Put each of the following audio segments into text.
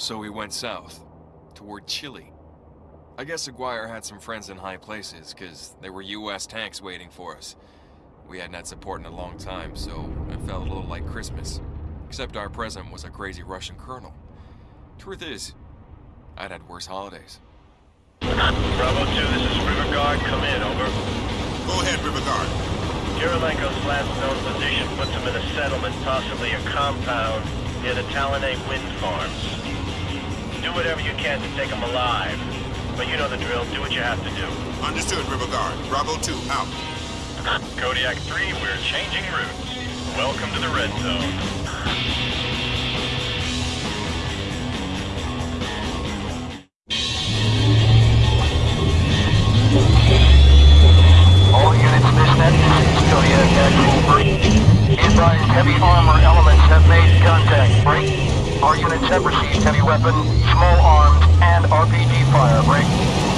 So we went south, toward Chile. I guess Aguirre had some friends in high places, because there were US tanks waiting for us. We hadn't had support in a long time, so it felt a little like Christmas. Except our president was a crazy Russian colonel. Truth is, I'd had worse holidays. Bravo 2, this is River Guard. Come in, over. Go ahead, River Guard. Kirilenko's last known position puts him in a settlement, possibly a compound, near the Talonay wind farms. Do whatever you can to take them alive. But you know the drill, do what you have to do. Understood, River Guard. Bravo 2, out. Kodiak 3, we're changing routes. Welcome to the red zone. Have received heavy weapon, small arms, and RPG fire. Break.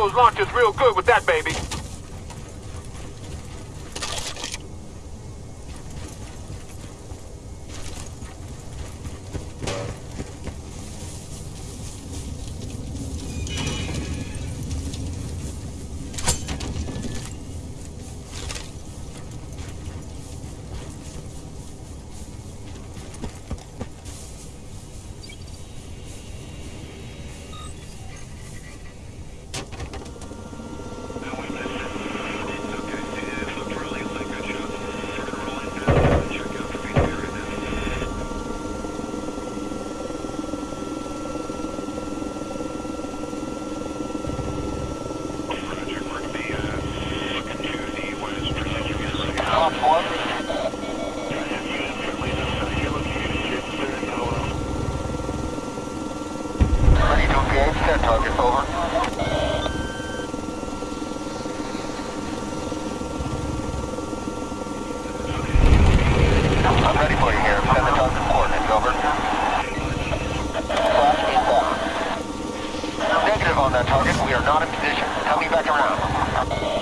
Those launchers real good with that baby. target, over. I'm ready for you here. Target coordinates. Flash Negative on that target. We are not in position. Coming back around.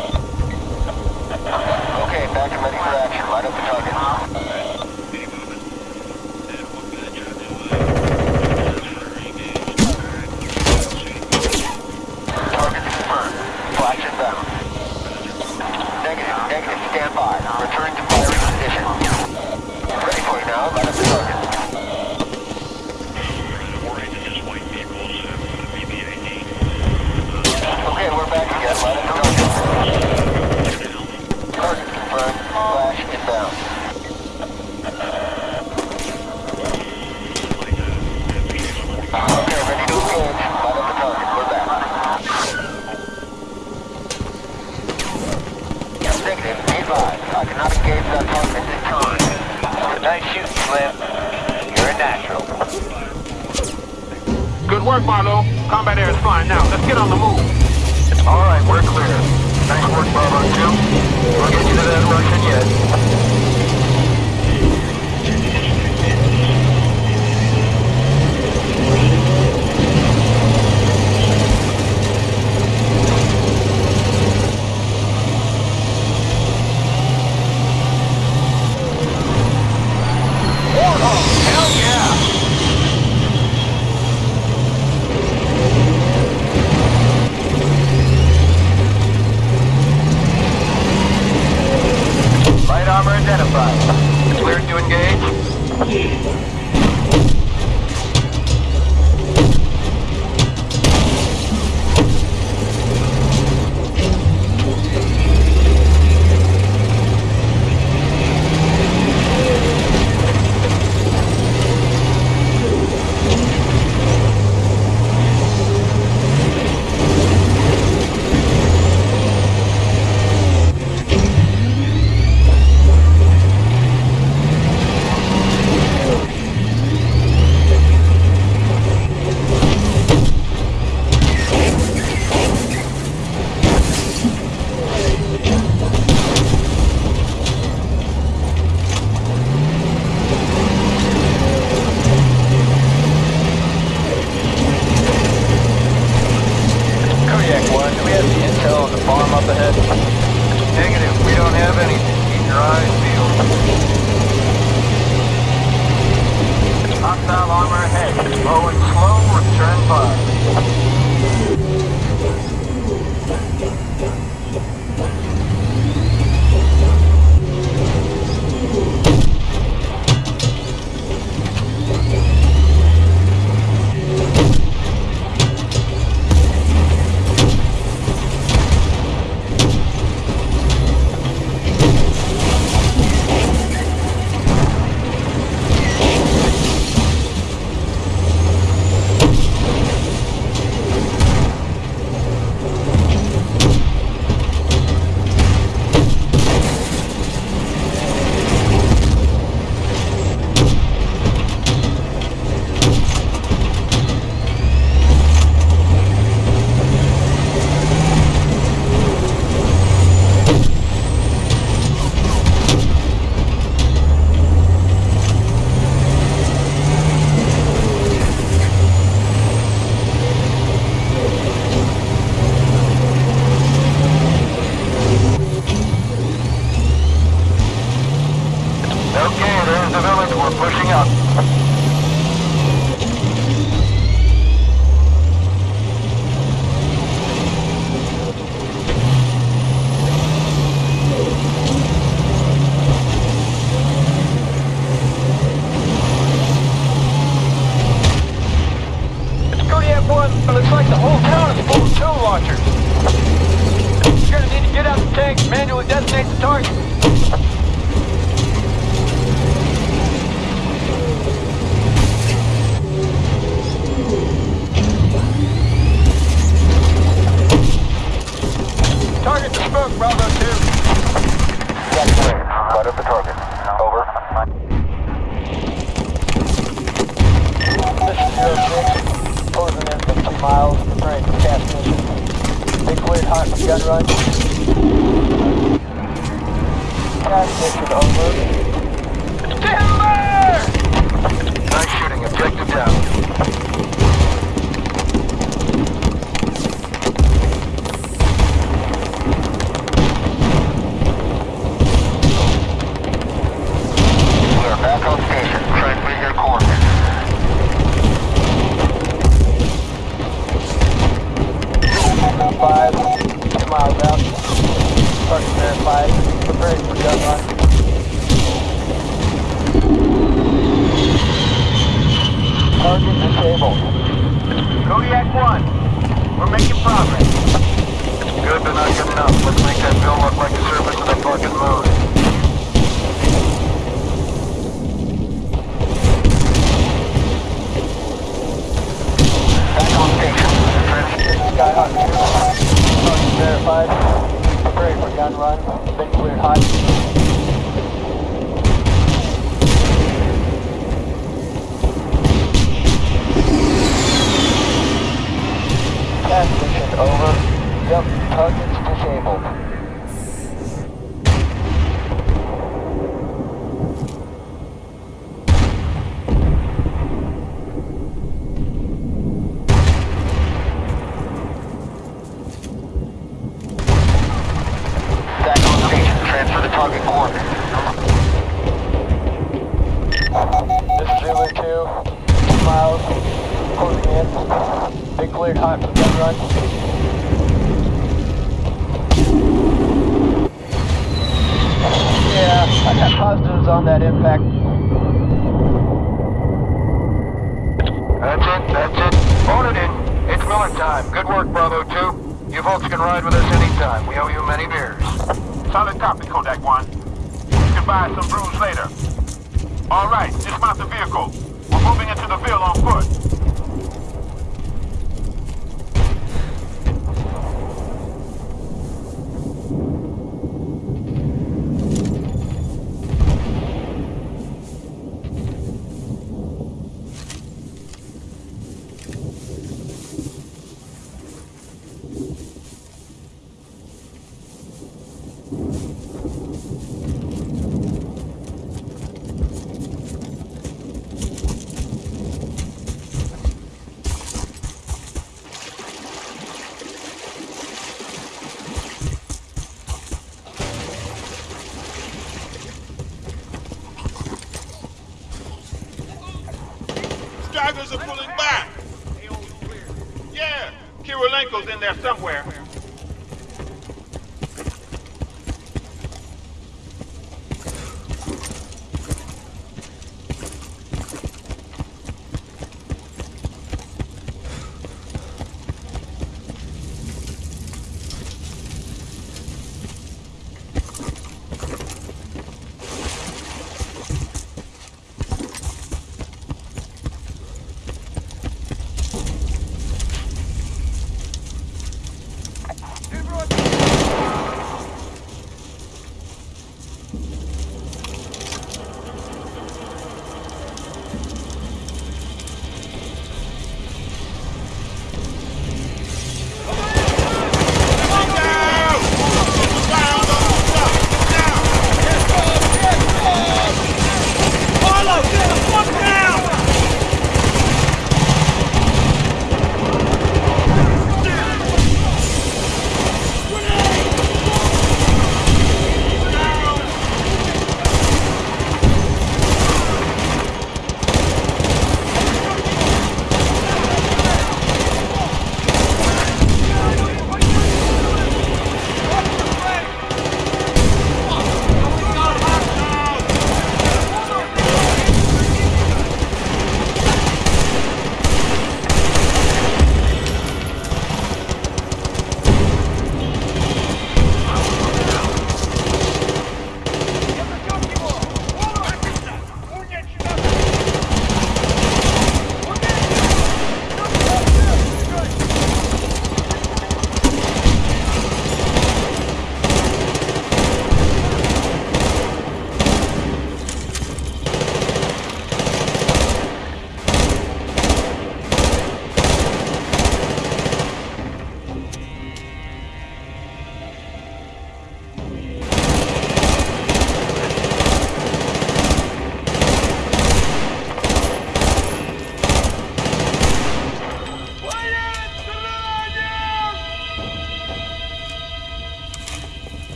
Nice shooting, Slim. You're a natural. Good work, Marlowe. Combat air is flying now. Let's get on the move. All right, we're clear. Nice work, Bravo 2. We'll get you to that Russian yet yeah! Light armor identified. Cleared to engage. Kodiak 1, do we have the intel on the farm up ahead? Negative, we don't have anything. Keep your eyes peeled. Hostile armor ahead. Low and slow, return fire. Okay, there's the village. We're pushing up. It's Kodiak 1. It looks like the whole town is full of tow launchers. You're gonna need to get out the tank, manually detonate the. Target the smoke, Bravo 2. That's clear. What of the target? Over. This is Zero Six. Closing in 50 miles. Preparing for CAS mission. They cleared hot from gun run. CAS mission over. Timber! Nice shooting. Objective down. Five, miles out. Starting there disabled. Kodiak 1, we're making progress. Good, but not good enough. Let's make that bill look like the surface of the fucking moon. Back on station. Transmit. Skyhawk 2. Target verified. Ready for gun run. Been cleared hot. Task mission over. Yep, target's disabled. Back on station. Transfer to target coordinates. This is Zulu 2. Two miles. Closing in. Been cleared hot for gun run. Yeah, I got positives on that impact. That's it, that's it. Phone it in. It's Miller time. Good work, Bravo 2. You folks can ride with us anytime. We owe you many beers. Solid copy, Kodiak 1. You can buy some brews later. All right, dismount the vehicle. We're moving into the Ville on foot. Stragglers are pulling back. Yeah, Kirilenko's in there somewhere.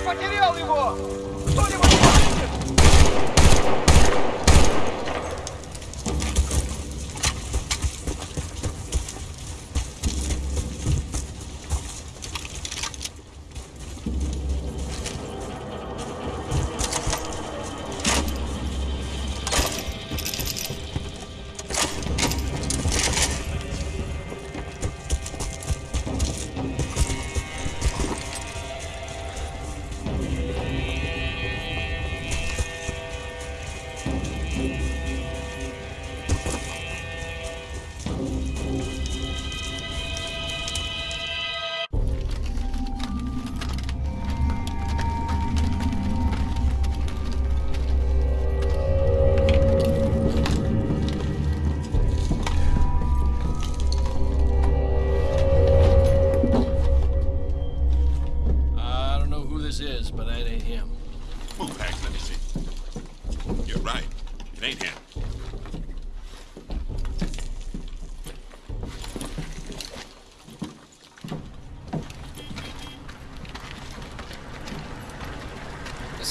Потерял его! Кто-нибудь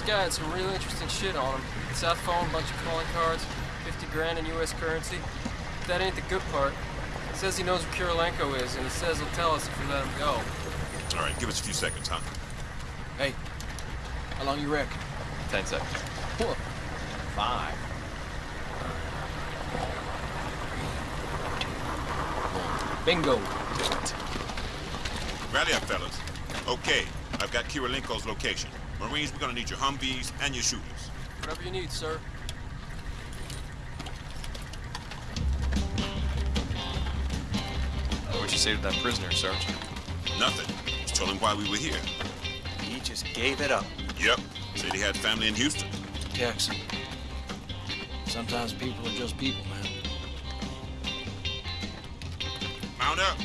This guy had some real interesting shit on him. South phone, bunch of calling cards, 50 grand in U.S. currency. But that ain't the good part. He says he knows where Kirilenko is, and he says he'll tell us if we let him go. All right, give us a few seconds, huh? Hey, how long you reckon? Ten seconds. Four. Five. Bingo. Rally up, fellas. Okay, I've got Kirilenko's location. Marines, we're gonna need your Humvees and your shooters. Whatever you need, sir. What'd you say to that prisoner, Sergeant? Nothing. Just told him why we were here. He just gave it up. Yep. Said he had family in Houston. Jackson. Sometimes people are just people, man. Mount up.